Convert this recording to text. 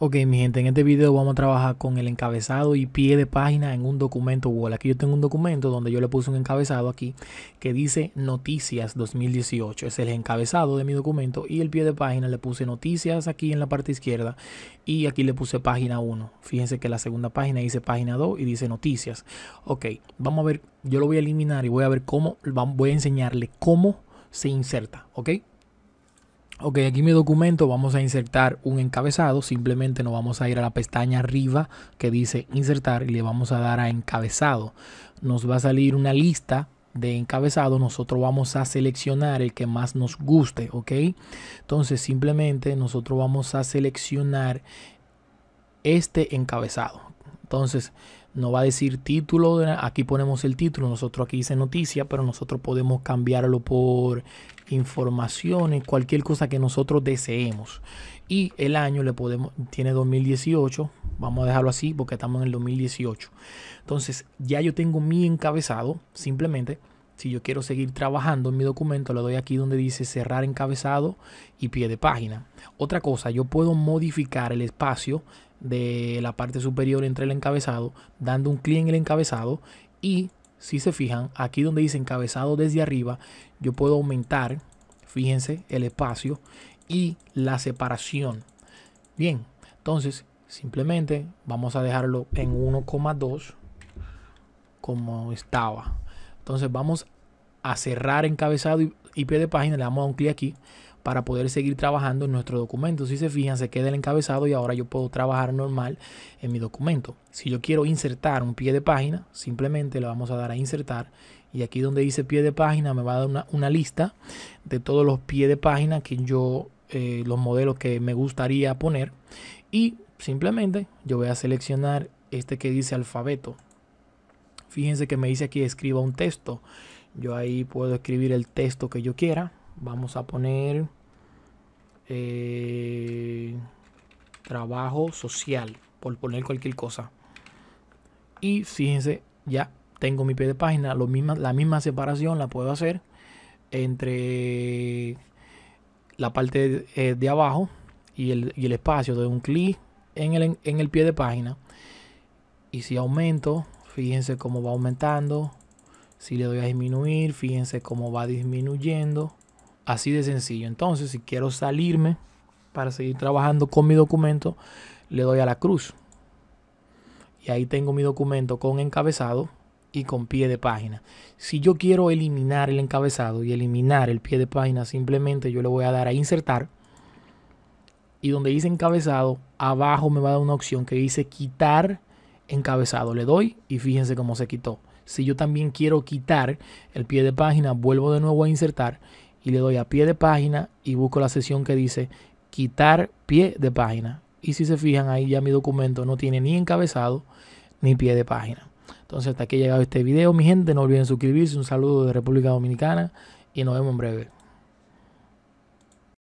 Ok, mi gente, en este video vamos a trabajar con el encabezado y pie de página en un documento Word. Aquí yo tengo un documento donde yo le puse un encabezado aquí que dice Noticias 2018. Es el encabezado de mi documento y el pie de página le puse Noticias aquí en la parte izquierda y aquí le puse página 1. Fíjense que la segunda página dice página 2 y dice Noticias. Ok, vamos a ver, yo lo voy a eliminar y voy a ver cómo, voy a enseñarle cómo se inserta, ¿ok? Ok, aquí mi documento vamos a insertar un encabezado. Simplemente nos vamos a ir a la pestaña arriba que dice insertar y le vamos a dar a encabezado. Nos va a salir una lista de encabezado. Nosotros vamos a seleccionar el que más nos guste, ¿ok? Entonces simplemente nosotros vamos a seleccionar este encabezado. Entonces nos va a decir título, aquí ponemos el título, nosotros aquí dice noticia, pero nosotros podemos cambiarlo por informaciones, cualquier cosa que nosotros deseemos. Y el año le podemos, tiene 2018, vamos a dejarlo así porque estamos en el 2018. Entonces ya yo tengo mi encabezado, simplemente si yo quiero seguir trabajando en mi documento, le doy aquí donde dice cerrar encabezado y pie de página. Otra cosa, yo puedo modificar el espacio de la parte superior entre el encabezado, dando un clic en el encabezado y si se fijan, aquí donde dice encabezado desde arriba, yo puedo aumentar, fíjense, el espacio y la separación. Bien, entonces simplemente vamos a dejarlo en 1,2 como estaba. Entonces vamos a cerrar encabezado y, pie de página, le damos a un clic aquí para poder seguir trabajando en nuestro documento. Si se fijan, se queda el encabezado y ahora yo puedo trabajar normal en mi documento. Si yo quiero insertar un pie de página, simplemente le vamos a dar a insertar y aquí donde dice pie de página me va a dar una, lista de todos los pies de página que yo, eh, los modelos que me gustaría poner y simplemente yo voy a seleccionar este que dice alfabeto. Fíjense que me dice aquí escriba un texto. Yo ahí puedo escribir el texto que yo quiera vamos a poner eh, trabajo social, por poner cualquier cosa. Y fíjense, ya tengo mi pie de página, lo misma, la misma separación la puedo hacer entre la parte de, eh, abajo y el, y el, espacio de un clic en el, en el pie de página. Y si aumento, fíjense cómo va aumentando. Si le doy a disminuir, fíjense cómo va disminuyendo. Así de sencillo. Entonces, si quiero salirme para seguir trabajando con mi documento, le doy a la cruz. Y ahí tengo mi documento con encabezado y con pie de página. Si yo quiero eliminar el encabezado y eliminar el pie de página, simplemente yo le voy a dar a insertar. Y donde dice encabezado, abajo me va a dar una opción que dice quitar encabezado. Le doy y fíjense cómo se quitó. Si yo también quiero quitar el pie de página, vuelvo de nuevo a insertar y le doy a pie de página y busco la sesión que dice quitar pie de página. Y si se fijan ahí ya mi documento no tiene ni encabezado ni pie de página. Entonces hasta aquí ha llegado este video mi gente. No olviden suscribirse. Un saludo de República Dominicana y nos vemos en breve.